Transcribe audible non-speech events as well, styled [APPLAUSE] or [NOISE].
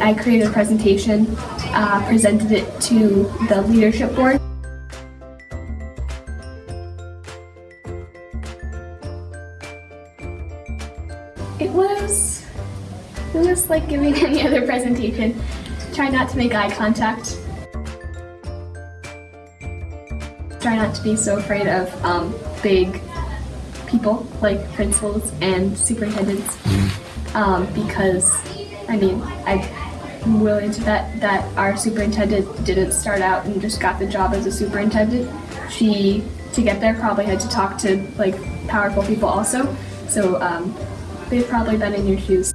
I created a presentation, uh, presented it to the leadership board. It was, it was like giving [LAUGHS] any other presentation. Try not to make eye contact. Try not to be so afraid of um, big people like principals and superintendents um, because I mean I'm willing to bet that our superintendent didn't start out and just got the job as a superintendent. She to get there probably had to talk to like powerful people also. So um, they've probably been in your shoes.